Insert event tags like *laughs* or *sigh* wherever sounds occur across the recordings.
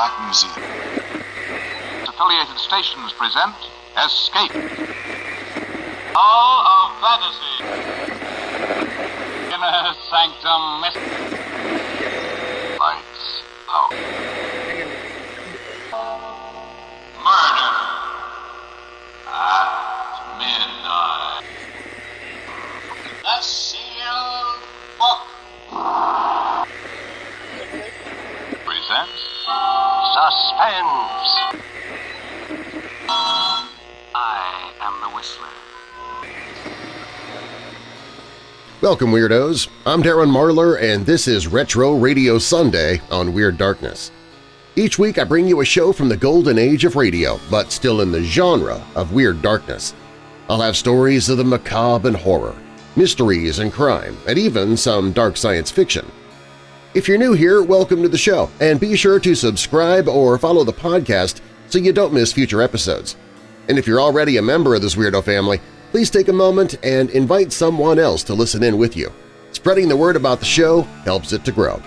Black Museum. Affiliated stations present Escape. Hall of Fantasy. Inner Sanctum Mystery. Welcome, Weirdos! I'm Darren Marlar, and this is Retro Radio Sunday on Weird Darkness. Each week I bring you a show from the golden age of radio, but still in the genre of Weird Darkness. I'll have stories of the macabre and horror, mysteries and crime, and even some dark science fiction. If you're new here, welcome to the show, and be sure to subscribe or follow the podcast so you don't miss future episodes. And if you're already a member of this Weirdo family, please take a moment and invite someone else to listen in with you. Spreading the word about the show helps it to grow.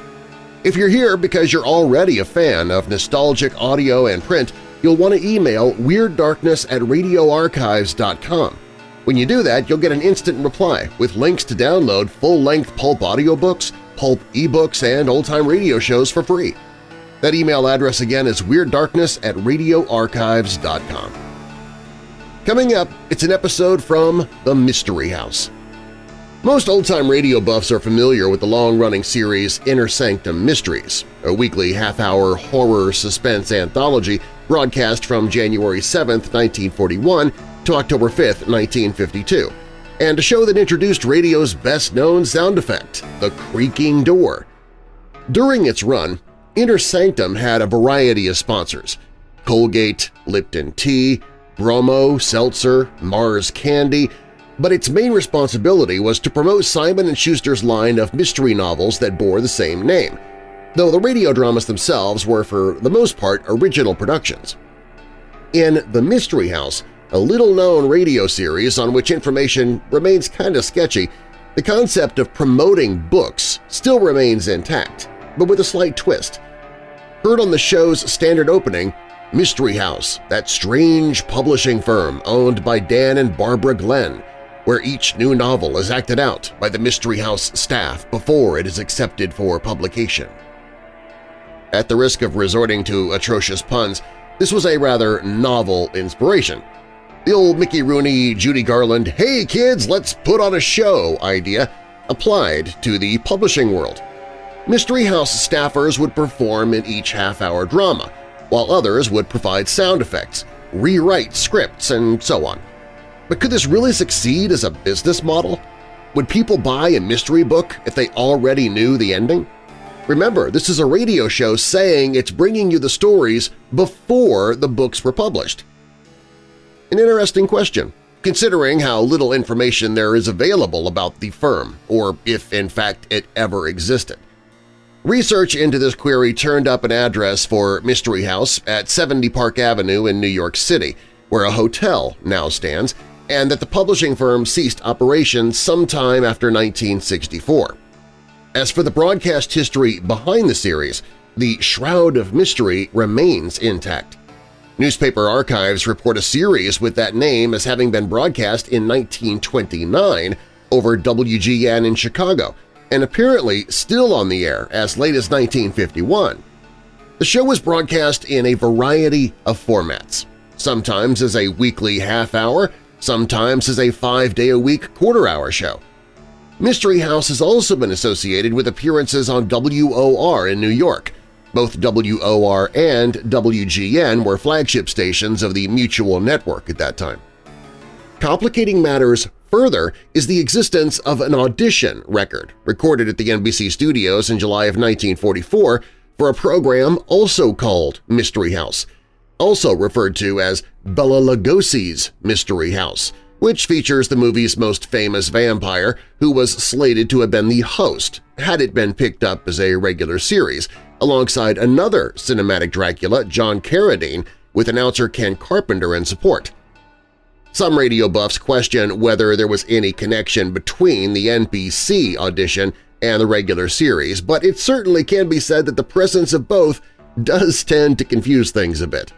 If you're here because you're already a fan of nostalgic audio and print, you'll want to email WeirdDarkness at radioarchives.com. When you do that, you'll get an instant reply with links to download full-length pulp audiobooks, pulp ebooks, and old-time radio shows for free. That email address again is WeirdDarkness at radioarchives.com. Coming up, it's an episode from The Mystery House. Most old-time radio buffs are familiar with the long-running series Inner Sanctum Mysteries, a weekly half-hour horror suspense anthology broadcast from January 7, 1941 to October 5, 1952, and a show that introduced radio's best-known sound effect, the creaking door. During its run, Inner Sanctum had a variety of sponsors – Colgate, Lipton Tea, Bromo, Seltzer, Mars Candy, but its main responsibility was to promote Simon & Schuster's line of mystery novels that bore the same name, though the radio dramas themselves were for the most part original productions. In The Mystery House, a little-known radio series on which information remains kind of sketchy, the concept of promoting books still remains intact, but with a slight twist. Heard on the show's standard opening, Mystery House, that strange publishing firm owned by Dan and Barbara Glenn, where each new novel is acted out by the Mystery House staff before it is accepted for publication. At the risk of resorting to atrocious puns, this was a rather novel inspiration. The old Mickey Rooney, Judy Garland, hey kids, let's put on a show idea applied to the publishing world. Mystery House staffers would perform in each half-hour drama, while others would provide sound effects, rewrite scripts, and so on. But could this really succeed as a business model? Would people buy a mystery book if they already knew the ending? Remember, this is a radio show saying it's bringing you the stories before the books were published. An interesting question, considering how little information there is available about the firm, or if in fact it ever existed. Research into this query turned up an address for Mystery House at 70 Park Avenue in New York City, where a hotel now stands, and that the publishing firm ceased operations sometime after 1964. As for the broadcast history behind the series, the Shroud of Mystery remains intact. Newspaper archives report a series with that name as having been broadcast in 1929 over WGN in Chicago, and apparently still on the air as late as 1951. The show was broadcast in a variety of formats, sometimes as a weekly half-hour, sometimes as a five-day-a-week quarter-hour show. Mystery House has also been associated with appearances on WOR in New York. Both WOR and WGN were flagship stations of the Mutual Network at that time. Complicating matters further is the existence of an audition record recorded at the NBC studios in July of 1944 for a program also called Mystery House, also referred to as Bela Lugosi's Mystery House, which features the movie's most famous vampire who was slated to have been the host had it been picked up as a regular series, alongside another cinematic Dracula, John Carradine, with announcer Ken Carpenter in support. Some radio buffs question whether there was any connection between the NBC audition and the regular series, but it certainly can be said that the presence of both does tend to confuse things a bit.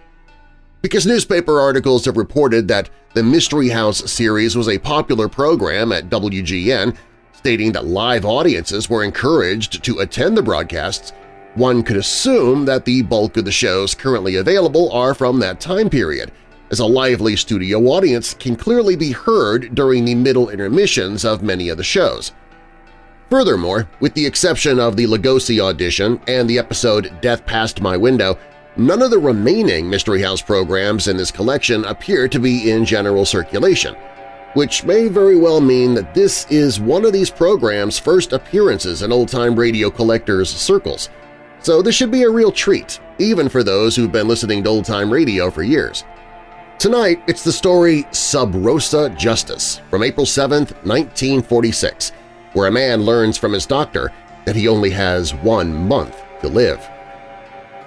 Because newspaper articles have reported that the Mystery House series was a popular program at WGN, stating that live audiences were encouraged to attend the broadcasts, one could assume that the bulk of the shows currently available are from that time period, as a lively studio audience can clearly be heard during the middle intermissions of many of the shows. Furthermore, with the exception of the Lugosi audition and the episode Death Passed My Window, none of the remaining Mystery House programs in this collection appear to be in general circulation, which may very well mean that this is one of these programs' first appearances in old-time radio collectors' circles, so this should be a real treat, even for those who've been listening to old-time radio for years. Tonight, it's the story Sub Rosa Justice from April 7, 1946, where a man learns from his doctor that he only has one month to live.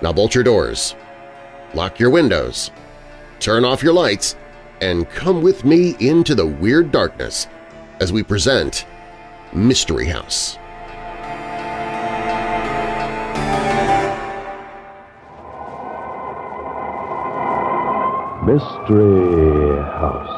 Now bolt your doors, lock your windows, turn off your lights, and come with me into the weird darkness as we present Mystery House. Mystery House.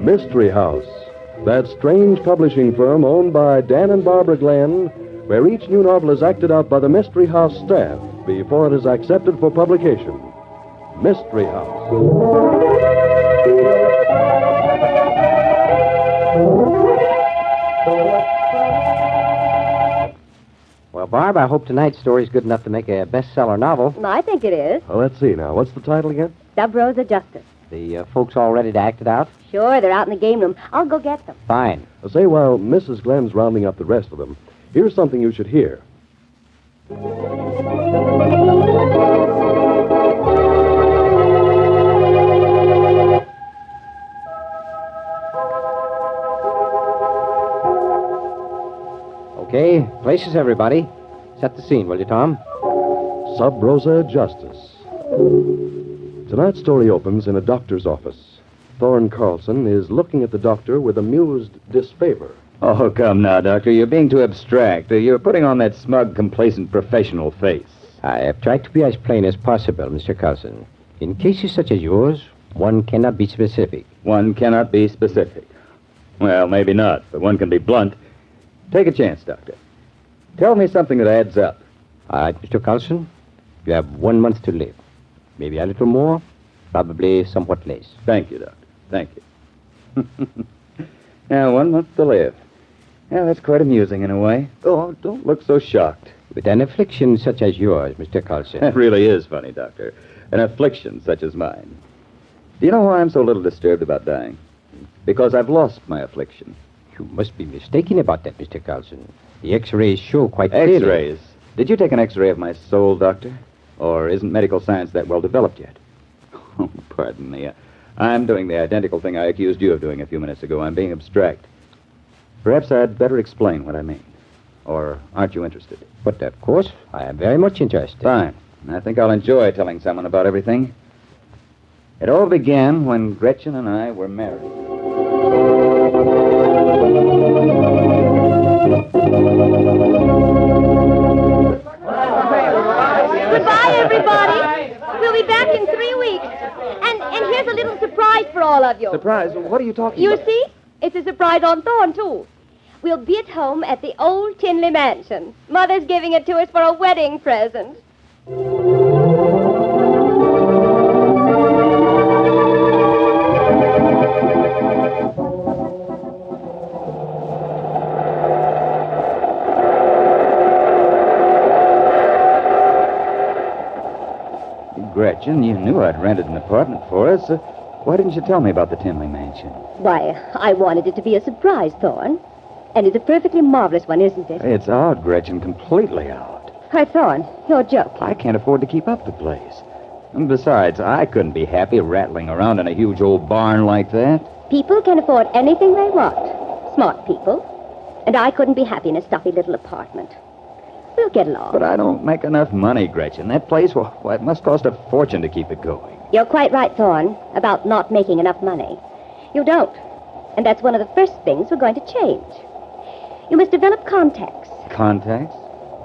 Mystery House, that strange publishing firm owned by Dan and Barbara Glenn, where each new novel is acted out by the Mystery House staff before it is accepted for publication. Mystery House. Well, Barb, I hope tonight's story's good enough to make a bestseller novel. I think it is. Well, let's see now. What's the title again? Sub Rosa Justice. The uh, folks all ready to act it out? Sure, they're out in the game room. I'll go get them. Fine. Now, say, while Mrs. Glenn's rounding up the rest of them, here's something you should hear. Okay, places, everybody. Set the scene, will you, Tom? Sub Rosa Justice. Tonight's story opens in a doctor's office. Thorne Carlson is looking at the doctor with amused disfavor. Oh, come now, Doctor. You're being too abstract. Uh, You're putting on that smug, complacent professional face. I have tried to be as plain as possible, Mr. Carlson. In cases such as yours, one cannot be specific. One cannot be specific. Well, maybe not, but one can be blunt. Take a chance, Doctor. Tell me something that adds up. All right, Mr. Carlson, you have one month to live. Maybe a little more, probably somewhat less. Thank you, Doctor. Thank you. *laughs* now, one month to live. Yeah, that's quite amusing in a way. Oh, don't look so shocked. With an affliction such as yours, Mr. Carlson. That really is funny, Doctor. An affliction such as mine. Do you know why I'm so little disturbed about dying? Because I've lost my affliction. You must be mistaken about that, Mr. Carlson. The X-rays show quite clearly. X-rays. Did you take an X-ray of my soul, Doctor? Or isn't medical science that well developed yet? *laughs* Oh, pardon me. I'm doing the identical thing I accused you of doing a few minutes ago. I'm being abstract. Perhaps I'd better explain what I mean. Or aren't you interested? But of course, I am very much interested. Fine. I think I'll enjoy telling someone about everything. It all began when Gretchen and I were married. Goodbye, everybody. We'll be back in three weeks. And and here's a little surprise for all of you. Surprise? What are you talking You about? see? It's a surprise on Thorne, too. We'll be at home at the old Tinley Mansion. Mother's giving it to us for a wedding present. Gretchen, you knew I'd rented an apartment for us. Uh, why didn't you tell me about the Tinley Mansion? Why, I wanted it to be a surprise, Thorne. And it's a perfectly marvelous one, isn't it? It's out, Gretchen, completely out. Why, Thorne, you're joking. I can't afford to keep up the place. And besides, I couldn't be happy rattling around in a huge old barn like that. People can afford anything they want. Smart people. And I couldn't be happy in a stuffy little apartment. We'll get along. But I don't make enough money, Gretchen. That place, well, well, it must cost a fortune to keep it going. You're quite right, Thorne, about not making enough money. You don't. And that's one of the first things we're going to change. You must develop contacts. Contacts?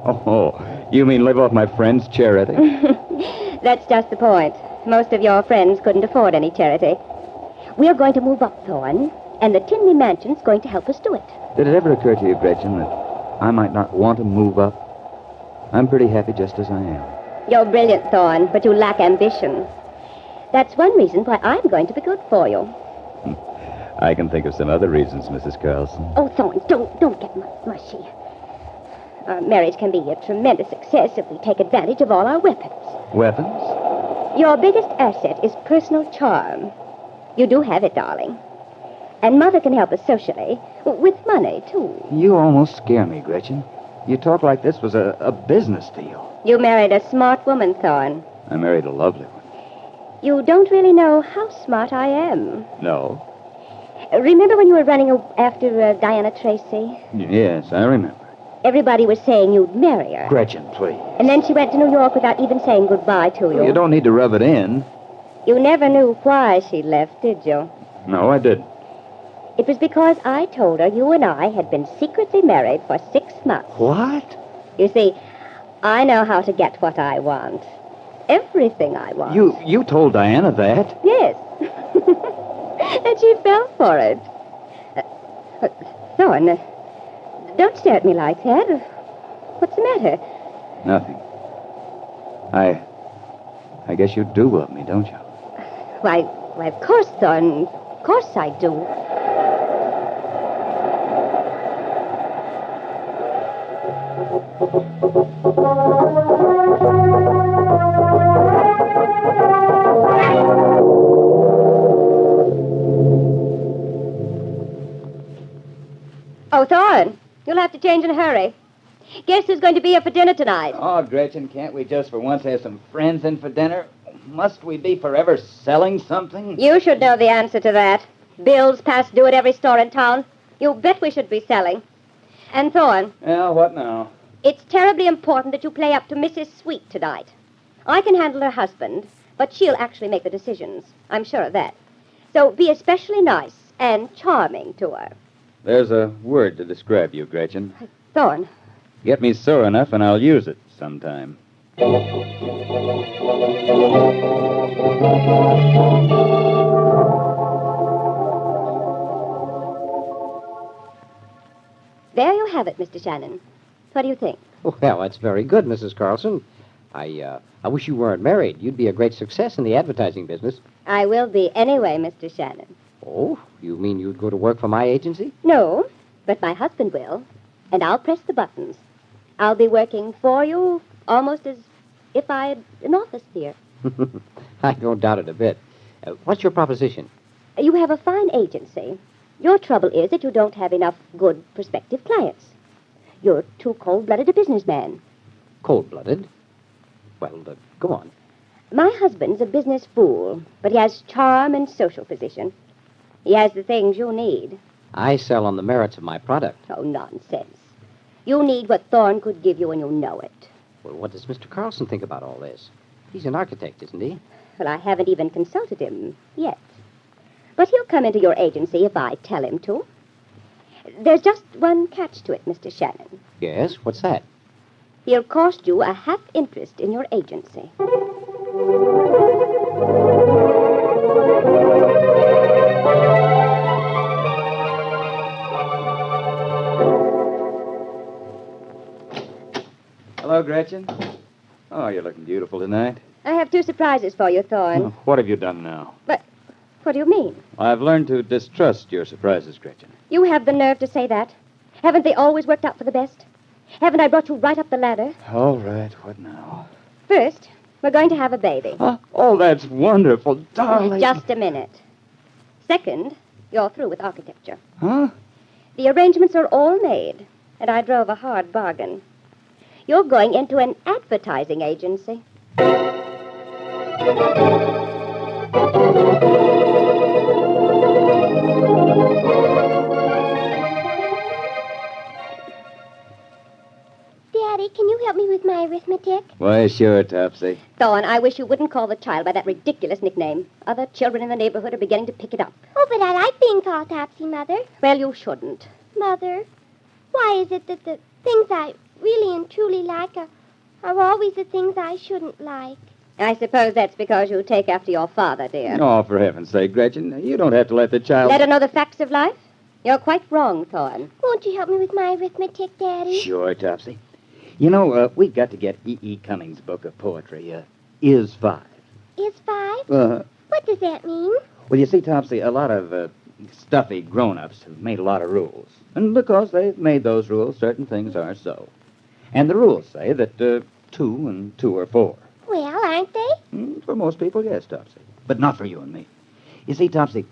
Oh, you mean live off my friend's charity? *laughs* That's just the point. Most of your friends couldn't afford any charity. We're going to move up, Thorne, and the Tinley Mansion's going to help us do it. Did it ever occur to you, Gretchen, that I might not want to move up? I'm pretty happy just as I am. You're brilliant, Thorne, but you lack ambition. That's one reason why I'm going to be good for you. Hmm. I can think of some other reasons, Mrs. Carlson. Oh, Thorne, don't don't get mushy. Our marriage can be a tremendous success if we take advantage of all our weapons. Weapons? Your biggest asset is personal charm. You do have it, darling. And Mother can help us socially, with money, too. You almost scare me, Gretchen. You talk like this was a, a business deal. You married a smart woman, Thorne. I married a lovely one. You don't really know how smart I am. No? Remember when you were running after uh, Diana Tracy? Yes, I remember. Everybody was saying you'd marry her. Gretchen, please. And then she went to New York without even saying goodbye to you. You don't need to rub it in. You never knew why she left, did you? No, I didn't. It was because I told her you and I had been secretly married for six months. What? You see, I know how to get what I want. Everything I want. You you told Diana that. Yes. *laughs* and she fell for it. Uh, uh, Thorne, uh, don't stare at me like that. What's the matter? Nothing. I I guess you do love me, don't you? Why, why, of course, Thorne. Of course I do. To change in a hurry. Guess who's going to be here for dinner tonight? Oh, Gretchen, can't we just for once have some friends in for dinner? Must we be forever selling something? You should know the answer to that. Bills past due at every store in town. You bet we should be selling. And Thorne, Well, what now? it's terribly important that you play up to Mrs. Sweet tonight. I can handle her husband, but she'll actually make the decisions. I'm sure of that. So be especially nice and charming to her. There's a word to describe you, Gretchen. Thorne, Get me sore enough and I'll use it sometime. there you have it, Mr. Shannon. What do you think? Well, that's very good, Mrs. Carlson. I, uh, I wish you weren't married. You'd be a great success in the advertising business. I will be anyway, Mr. Shannon. Oh, you mean you'd go to work for my agency? No, but my husband will, and I'll press the buttons. I'll be working for you almost as if I had an office here. *laughs* I don't doubt it a bit. Uh, what's your proposition? You have a fine agency. Your trouble is that you don't have enough good prospective clients. You're too cold-blooded a businessman. Cold-blooded? Well, uh, go on. My husband's a business fool, but he has charm and social position. He has the things you need. I sell on the merits of my product. Oh, nonsense. You need what Thorne could give you, and you know it. Well, what does Mr. Carlson think about all this? He's an architect, isn't he? Well, I haven't even consulted him yet. But he'll come into your agency if I tell him to. There's just one catch to it, Mr. Shannon. Yes, what's that? He'll cost you a half interest in your agency. Gretchen. Oh, you're looking beautiful tonight. I have two surprises for you, Thorne. Oh, what have you done now? But what do you mean? I've learned to distrust your surprises, Gretchen. You have the nerve to say that. Haven't they always worked out for the best? Haven't I brought you right up the ladder? All right, what now? First, we're going to have a baby. Oh, oh that's wonderful, darling. Just a minute. Second, you're through with architecture. Huh? The arrangements are all made, and I drove a hard bargain. You're going into an advertising agency. Daddy, can you help me with my arithmetic? Why, sure, Topsy. Thorne, I wish you wouldn't call the child by that ridiculous nickname. Other children in the neighborhood are beginning to pick it up. Oh, but I like being called Topsy, Mother. Well, you shouldn't. Mother, why is it that the things I really and truly like are, are always the things I shouldn't like? I suppose that's because you take after your father, dear. Oh, for heaven's sake, Gretchen, you don't have to let the child. Let her know the facts of life? You're quite wrong, Thorne. Won't you help me with my arithmetic, Daddy? Sure, Topsy. You know, uh, we've got to get E. E. Cummings' book of poetry, uh, Is Five. Is five? Uh, What does that mean? well, you see, Topsy, a lot of uh, stuffy grown-ups have made a lot of rules. And because they've made those rules, certain things are so. And the rules say that uh, two and two are four. Well, aren't they? Mm, For most people, yes, Topsy. But not for you and me. You see, Topsy,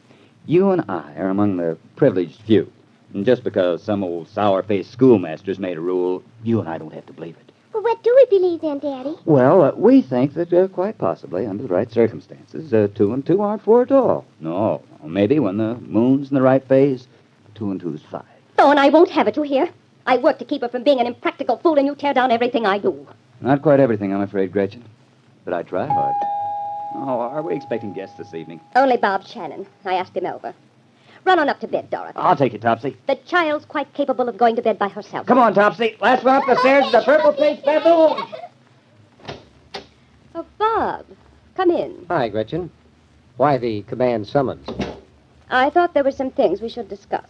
you and I are among the privileged few. And just because some old sour-faced schoolmaster's made a rule, you and I don't have to believe it. Well, what do we believe then, Daddy? Well, uh, we think that uh, quite possibly, under the right circumstances, uh, two and two aren't four at all. No, maybe when the moon's in the right phase, two and two's five. Oh, and I won't have it, you hear? I work to keep her from being an impractical fool, and you tear down everything I do. Not quite everything, I'm afraid, Gretchen. But I try hard. Oh, are we expecting guests this evening? Only Bob Shannon. I asked him over. Run on up to bed, Dorothy. I'll take you, Topsy. The child's quite capable of going to bed by herself. Come on, Topsy. Last one up the stairs is the purple-faced baboon. Oh, Bob, come in. Hi, Gretchen. Why the command summons? I thought there were some things we should discuss.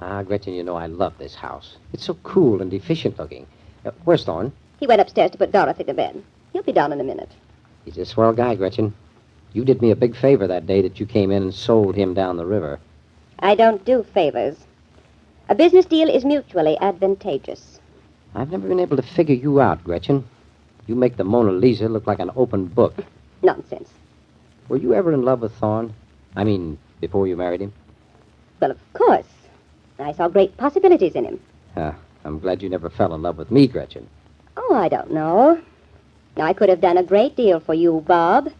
Ah, Gretchen, you know I love this house. It's so cool and efficient looking. Uh, where's Thorne? He went upstairs to put Dorothy to bed. He'll be down in a minute. He's a swell guy, Gretchen. You did me a big favor that day that you came in and sold him down the river. I don't do favors. A business deal is mutually advantageous. I've never been able to figure you out, Gretchen. You make the Mona Lisa look like an open book. *laughs* Nonsense. Were you ever in love with Thorne? I mean, before you married him? Well, of course. I saw great possibilities in him. Ah, I'm glad you never fell in love with me, Gretchen. Oh, I don't know. I could have done a great deal for you, Bob.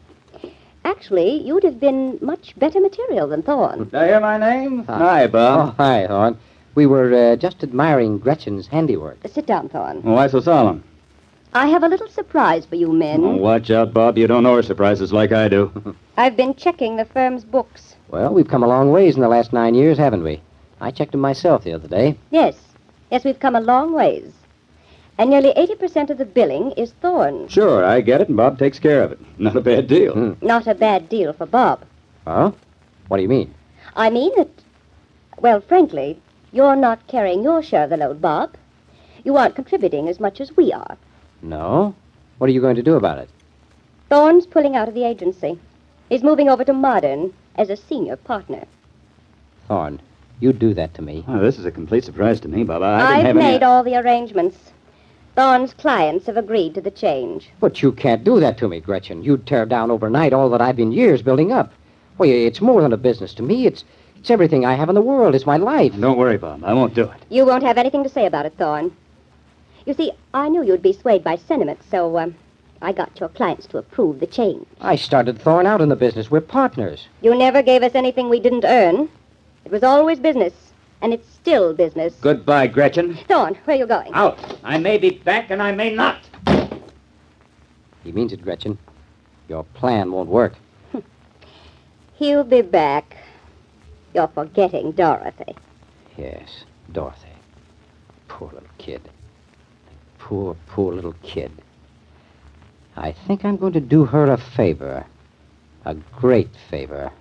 Actually, you'd have been much better material than Thorne. Did I hear my name? Huh. Hi, Oh, Bob. hi, Thorne. We were uh, just admiring Gretchen's handiwork. Sit down, Thorne. Why so solemn? I have a little surprise for you men. Oh, watch out, Bob. You don't know her surprises like I do. *laughs* I've been checking the firm's books. Well, we've come a long ways in the last nine years, haven't we? I checked them myself the other day. Yes. Yes, we've come a long ways. And nearly 80% of the billing is Thorne's. sure, I get it, and Bob takes care of it. *laughs* Not a bad deal. Hmm. Not a bad deal for Bob. Huh? What do you mean? I mean that, well, frankly, you're not carrying your share of the load, Bob. You aren't contributing as much as we are. No? What are you going to do about it? Thorne's pulling out of the agency. He's moving over to Modern as a senior partner. Thorne, you do that to me. Oh, this is a complete surprise to me, Bob. I didn't have have any- made all the arrangements. Thorne's clients have agreed to the change. But you can't do that to me, Gretchen. You'd tear down overnight all that I've been years building up. Well, it's more than a business to me. It's it's everything I have in the world. It's my life. Don't worry, Bob. I won't do it. You won't have anything to say about it, Thorne. You see, I knew you'd be swayed by sentiment, so um, I got your clients to approve the change. I started Thorne out in the business. We're partners. You never gave us anything we didn't earn. It was always business, and it's still business. Goodbye, Gretchen. Thorne, where are you going? Out. I may be back, and I may not. He means it, Gretchen. Your plan won't work. *laughs* He'll be back. You're forgetting Dorothy. Yes, Dorothy. Poor little kid. Poor, poor little kid. I think I'm going to do her a favor. A great favor.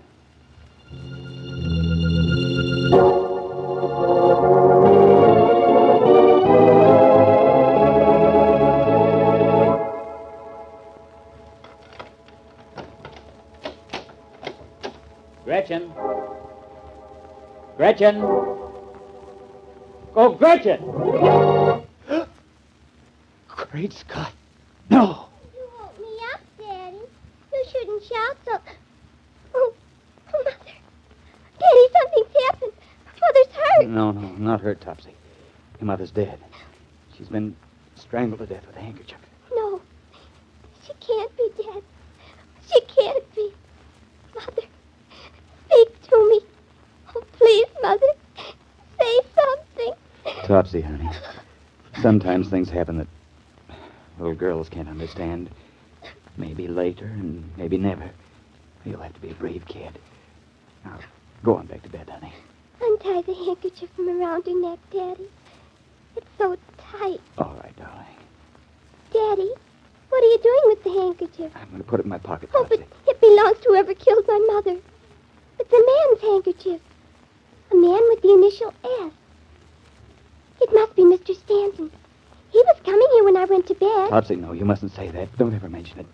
Gretchen. Gretchen. Oh, Gretchen! *gasps* Great Scott. No. You woke me up, Daddy. You shouldn't shout so. Oh, oh, Mother. Daddy, something's happened. Mother's hurt. No, no, not her, Topsy. Your mother's dead. She's been strangled to death with a handkerchief. No, she can't be dead. She can't be. Mother, speak to me. Oh, please, Mother, say something. Topsy, honey. Sometimes things happen that, Little girls can't understand. Maybe later and maybe never. You'll have to be a brave kid. Now, go on back to bed, honey. Untie the handkerchief from around your neck, Daddy. It's so tight. All right, darling. Daddy, what are you doing with the handkerchief? I'm going to put it in my pocket, Oh, but it belongs to whoever killed my mother. It's a man's handkerchief. A man with the initial S. It must be Mr. Shannon. He was coming here when I went to bed. Topsy, no, you mustn't say that. Don't ever mention it.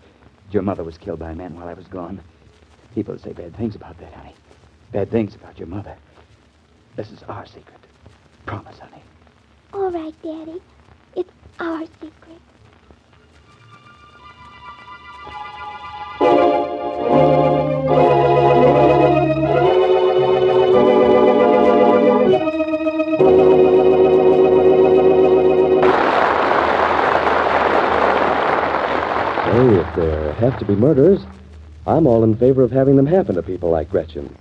Your mother was killed by a man while I was gone. People say bad things about that, honey. Bad things about your mother. This is our secret. Promise, honey. All right, Daddy. It's our secret. Say, if there have to be murders, I'm all in favor of having them happen to people like Gretchen.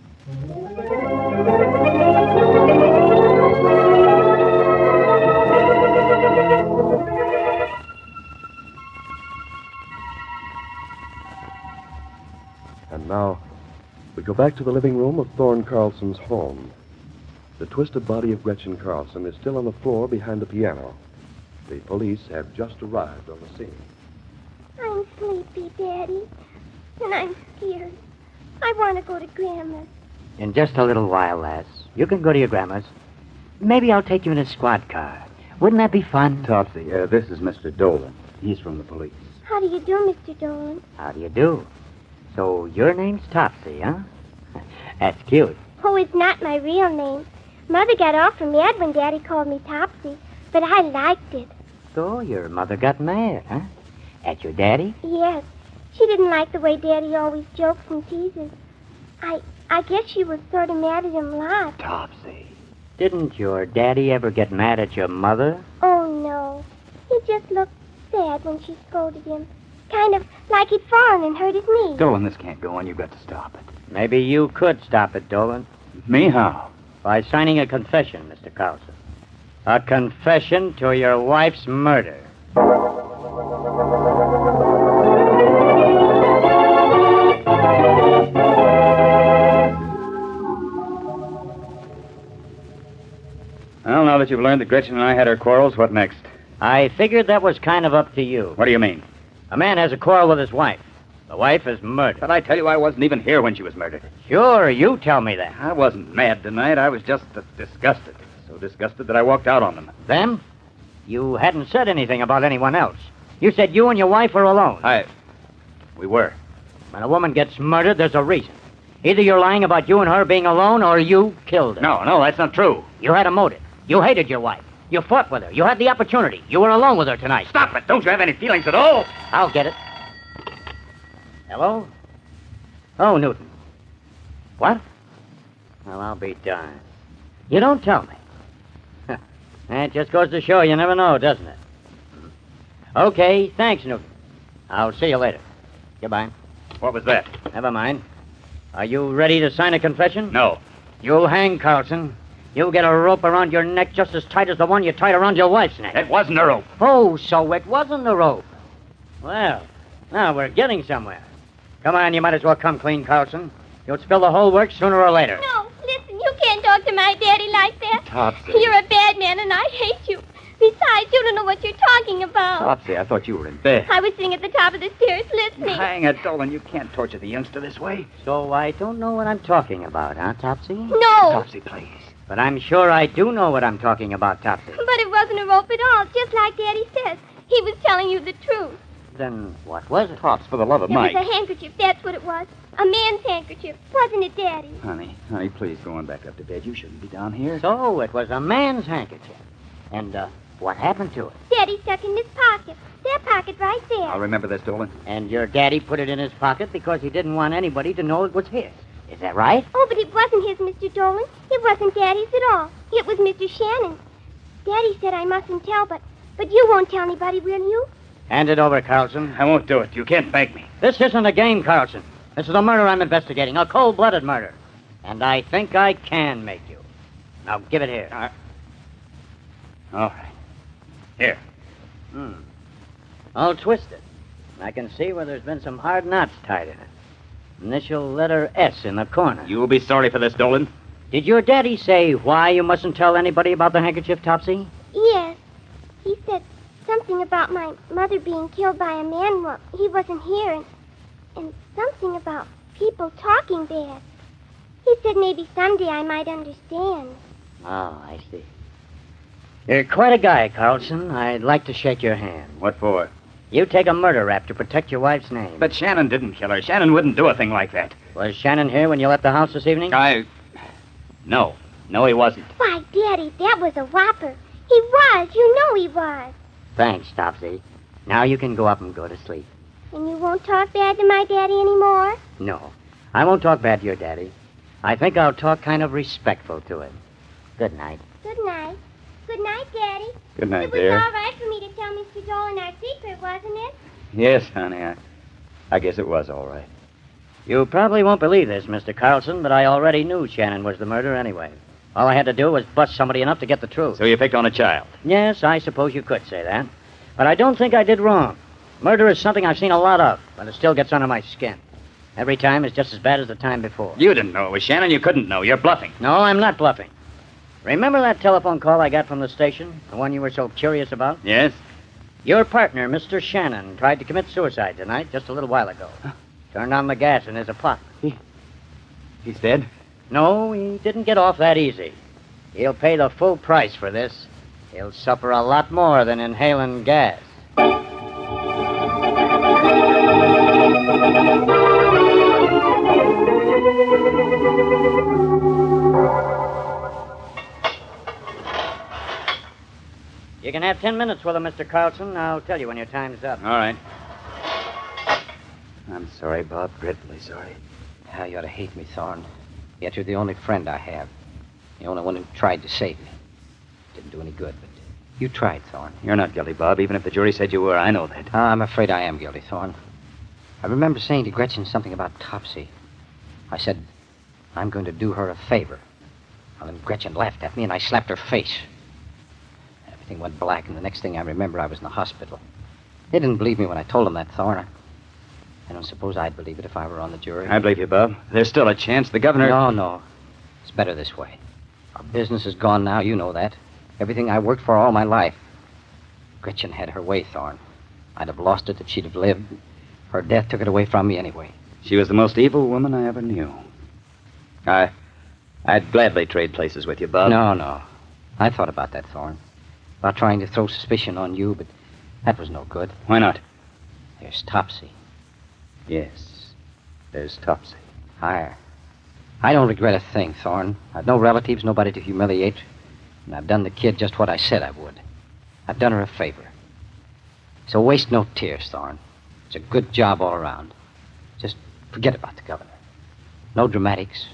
Go back to the living room of Thorne Carlson's home. The twisted body of Gretchen Carlson is still on the floor behind the piano. The police have just arrived on the scene. I'm sleepy, Daddy. And I'm scared. I want to go to Grandma's. In just a little while, lass. You can go to your grandma's. Maybe I'll take you in a squad car. Wouldn't that be fun? Topsy, uh, this is Mr. Dolan. He's from the police. How do you do, Mr. Dolan? How do you do? So your name's Topsy, huh? That's cute. Oh, it's not my real name. Mother got awful mad when Daddy called me Topsy, but I liked it. So your mother got mad, huh? At your daddy? Yes. She didn't like the way Daddy always jokes and teases. I I guess she was sort of mad at him a lot. Topsy. Didn't your daddy ever get mad at your mother? Oh, no. He just looked sad when she scolded him. Kind of like he'd fallen and hurt his knee. Dolan, this can't go on. You've got to stop it. Maybe you could stop it, Dolan. Me, how? By signing a confession, Mr. Carlson. A confession to your wife's murder. Well, now that you've learned that Gretchen and I had our quarrels, what next? I figured that was kind of up to you. What do you mean? A man has a quarrel with his wife. The wife is murdered. But I tell you, I wasn't even here when she was murdered. Sure, you tell me that. I wasn't mad tonight. I was just disgusted. So disgusted that I walked out on them. Them? You hadn't said anything about anyone else. You said you and your wife were alone. I. We were. When a woman gets murdered, there's a reason. Either you're lying about you and her being alone, or you killed her. No, no, that's not true. You had a motive. You hated your wife. You fought with her. You had the opportunity. You were alone with her tonight. Stop it. Don't you have any feelings at all? I'll get it. Hello? Oh, Newton. What? Well, I'll be darned. You don't tell me. *laughs* That just goes to show you never know, doesn't it? Okay, thanks, Newton. I'll see you later. Goodbye. What was that? Never mind. Are you ready to sign a confession? No. You'll hang, Carlson. You'll get a rope around your neck just as tight as the one you tied around your wife's neck. It wasn't a rope. Oh, so it wasn't a rope. Well, now we're getting somewhere. Come on, you might as well come clean, Carlson. You'll spill the whole works sooner or later. No, listen, you can't talk to my daddy like that. Topsy. You're a bad man, and I hate you. Besides, you don't know what you're talking about. Topsy, I thought you were in bed. I was sitting at the top of the stairs listening. Hang it, Dolan. You can't torture the youngster this way. So I don't know what I'm talking about, huh, Topsy? No, Topsy, please. But I'm sure I do know what I'm talking about, Topsy. but it wasn't a rope at all, just like Daddy says. He was telling you the truth. Then what was it? Pops, for the love of It Mike. was a handkerchief, that's what it was. A man's handkerchief. Wasn't it, Daddy? Honey, honey, please go on back up to bed. You shouldn't be down here. So it was a man's handkerchief. And, uh, what happened to it? Daddy stuck in his pocket. That pocket right there. I'll remember this, Dolan. And your daddy put it in his pocket because he didn't want anybody to know it was his. Is that right? Oh, but it wasn't his, Mr. Dolan. It wasn't Daddy's at all. It was Mr. Shannon's. Daddy said I mustn't tell, but but you won't tell anybody, will you? Hand it over, Carlson. I won't do it. You can't beg me. This isn't a game, Carlson. This is a murder I'm investigating, a cold-blooded murder. And I think I can make you. Now give it here. All right. Here. Hmm. All twisted. I can see where there's been some hard knots tied in it. Initial letter S in the corner. You'll be sorry for this, Dolan. Did your daddy say why you mustn't tell anybody about the handkerchief, Topsy? Yes. He said something about my mother being killed by a man while he wasn't here, and, and something about people talking bad. He said maybe someday I might understand. Oh, I see. You're quite a guy, Carlson. I'd like to shake your hand. What for? You take a murder rap to protect your wife's name. But Shannon didn't kill her. Shannon wouldn't do a thing like that. Was Shannon here when you left the house this evening? I. No. No, he wasn't. Why, Daddy, that was a whopper. He was. You know he was. Thanks, Topsy. Now you can go up and go to sleep. And you won't talk bad to my daddy anymore? No, I won't talk bad to your daddy. I think I'll talk kind of respectful to him. Good night. Good night. Good night, Daddy. Good night, dear. it was dear. all right for me to tell Mr. Dolan our secret, wasn't it? Yes, honey. I, I guess it was all right. You probably won't believe this, Mr. Carlson, but I already knew Shannon was the murderer anyway. All I had to do was bust somebody enough to get the truth. So you picked on a child. Yes, I suppose you could say that. But I don't think I did wrong. Murder is something I've seen a lot of, but it still gets under my skin. Every time is just as bad as the time before. You didn't know it was Shannon. You couldn't know. You're bluffing. No, I'm not bluffing. Remember that telephone call I got from the station? The one you were so curious about? Yes? Your partner, Mr. Shannon, tried to commit suicide tonight just a little while ago. Turned on the gas in his apartment. He's dead? No, he didn't get off that easy. He'll pay the full price for this. He'll suffer a lot more than inhaling gas. You can have ten minutes with him, Mr. Carlson. I'll tell you when your time's up. All right. I'm sorry, Bob. Dreadfully sorry. Ah, you ought to hate me, Thorne. Yet you're the only friend I have. The only one who tried to save me. Didn't do any good, but you tried, Thorne. You're not guilty, Bob, even if the jury said you were. I know that. Ah, I'm afraid I am guilty, Thorne. I remember saying to Gretchen something about Topsy. I said, I'm going to do her a favor. Well, then Gretchen laughed at me and I slapped her face. Everything went black, and the next thing I remember, I was in the hospital. They didn't believe me when I told them that, Thorne. I don't suppose I'd believe it if I were on the jury. I believe you, Bob. There's still a chance. The governor. No, no. It's better this way. Our business is gone now, you know that. Everything I worked for all my life. Gretchen had her way, Thorne. I'd have lost it if she'd have lived. Her death took it away from me anyway. She was the most evil woman I ever knew. I. I'd gladly trade places with you, Bob. No, no. I thought about that, Thorne. About trying to throw suspicion on you, but that was no good. Why not? There's Topsy. Yes. There's Topsy. I. I don't regret a thing, Thorne. I've no relatives, nobody to humiliate. And I've done the kid just what I said I would. I've done her a favor. So waste no tears, Thorne. It's a good job all around. Just forget about the governor. No dramatics,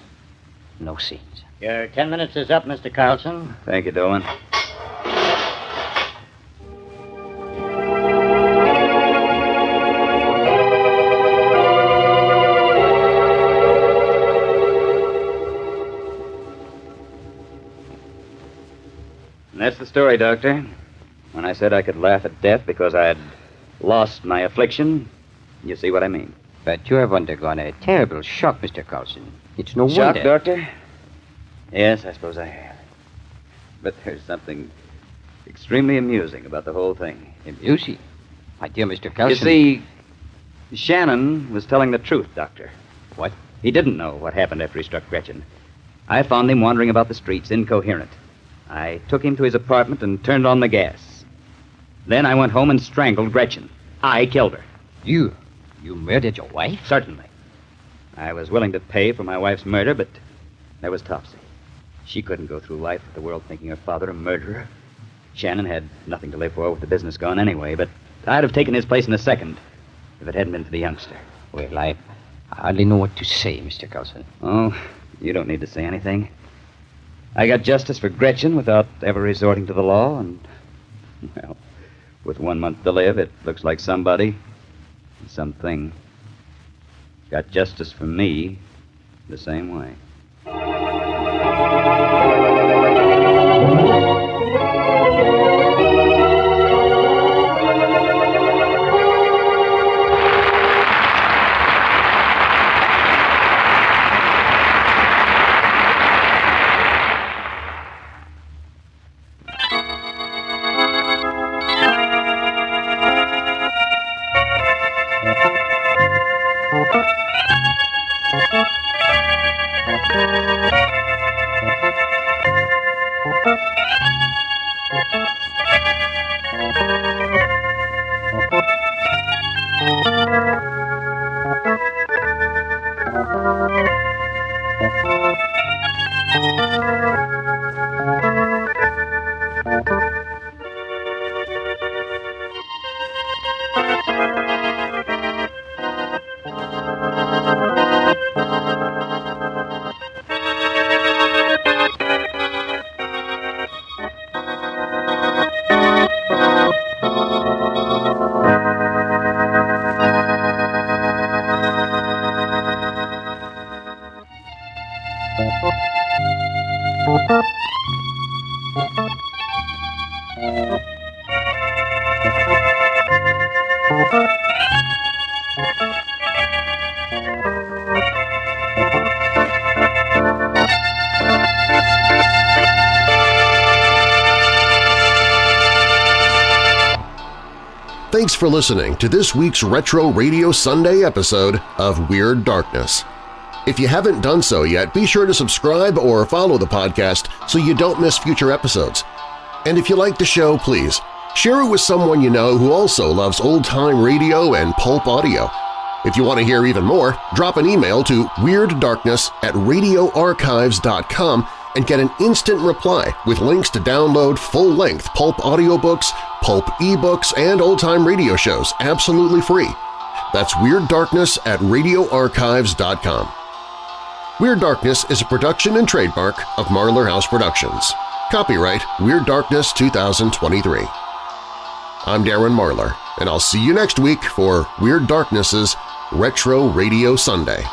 no scenes. Your ten minutes is up, Mr. Carlson. Thank you, Dolan. The story, Doctor. When I said I could laugh at death because I had lost my affliction, you see what I mean. But you have undergone a terrible shock, Mr. Carlson. It's no Shock, wonder. Doctor? Yes, I suppose I have. But there's something extremely amusing about the whole thing. Amusing? My dear Mr. Carlson. You see, Shannon was telling the truth, Doctor. What? He didn't know what happened after he struck Gretchen. I found him wandering about the streets, incoherent. I took him to his apartment and turned on the gas. Then I went home and strangled Gretchen. I killed her. You. You murdered your wife? Certainly. I was willing to pay for my wife's murder, but there was Topsy. She couldn't go through life with the world thinking her father a murderer. Shannon had nothing to live for with the business gone anyway, but I'd have taken his place in a second if it hadn't been for the youngster. Well, I I hardly know what to say, Mr. Carlson. Oh, you don't need to say anything. I got justice for Gretchen without ever resorting to the law, and, well, with one month to live, it looks like somebody, something, got justice for me the same way. Thanks for listening to this week's Retro Radio Sunday episode of Weird Darkness. If you haven't done so yet, be sure to subscribe or follow the podcast so you don't miss future episodes. And if you like the show, please share it with someone you know who also loves old-time radio and pulp audio. If you want to hear even more, drop an email to weirddarkness at radioarchives.com and get an instant reply with links to download full-length pulp audiobooks, pulp ebooks, and old-time radio shows absolutely free. That's Weird Darkness at radioarchives.com. Weird Darkness is a production and trademark of Marlar House Productions. Copyright Weird Darkness 2023. I'm Darren Marlar, and I'll see you next week for Weird Darkness's Retro Radio Sunday.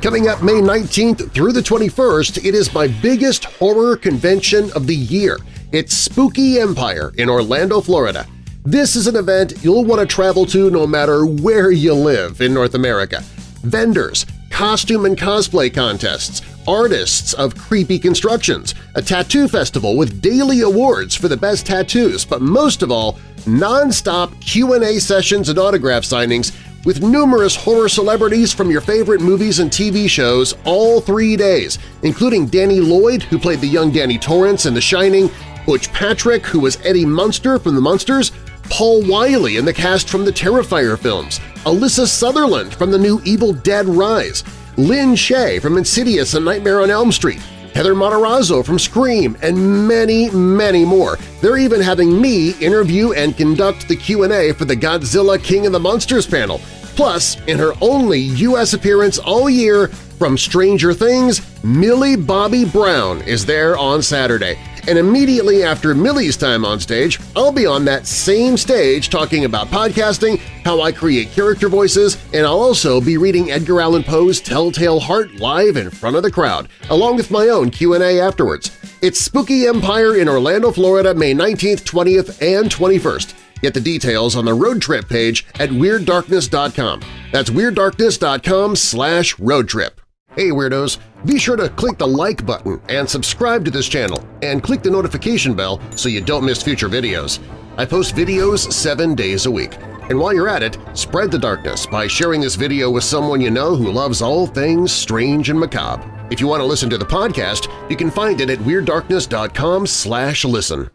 Coming up May 19th through the 21st, it is my biggest horror convention of the year. It's Spooky Empire in Orlando, Florida. This is an event you'll want to travel to no matter where you live in North America. Vendors, costume and cosplay contests, artists of creepy constructions, a tattoo festival with daily awards for the best tattoos, but most of all, non-stop Q&A sessions and autograph signings with numerous horror celebrities from your favorite movies and TV shows all three days, including Danny Lloyd, who played the young Danny Torrance in The Shining, Butch Patrick, who was Eddie Munster from The Munsters, Paul Wiley in the cast from the Terrifier films, Alyssa Sutherland from the new Evil Dead Rise, Lin Shaye from Insidious and Nightmare on Elm Street, Heather Matarazzo from Scream, and many, many more. They're even having me interview and conduct the Q&A for the Godzilla King of the Monsters panel. Plus, in her only U.S. appearance all year from Stranger Things, Millie Bobby Brown is there on Saturday. And immediately after Millie's time on stage, I'll be on that same stage talking about podcasting, how I create character voices, and I'll also be reading Edgar Allan Poe's Telltale Heart live in front of the crowd, along with my own Q&A afterwards. It's Spooky Empire in Orlando, Florida, May 19th, 20th, and 21st. Get the details on the road trip page at WeirdDarkness.com. That's WeirdDarkness.com slash roadtrip. Hey Weirdos! Be sure to click the like button and subscribe to this channel, and click the notification bell so you don't miss future videos. I post videos seven days a week. And while you're at it, spread the darkness by sharing this video with someone you know who loves all things strange and macabre. If you want to listen to the podcast, you can find it at WeirdDarkness.com slash listen.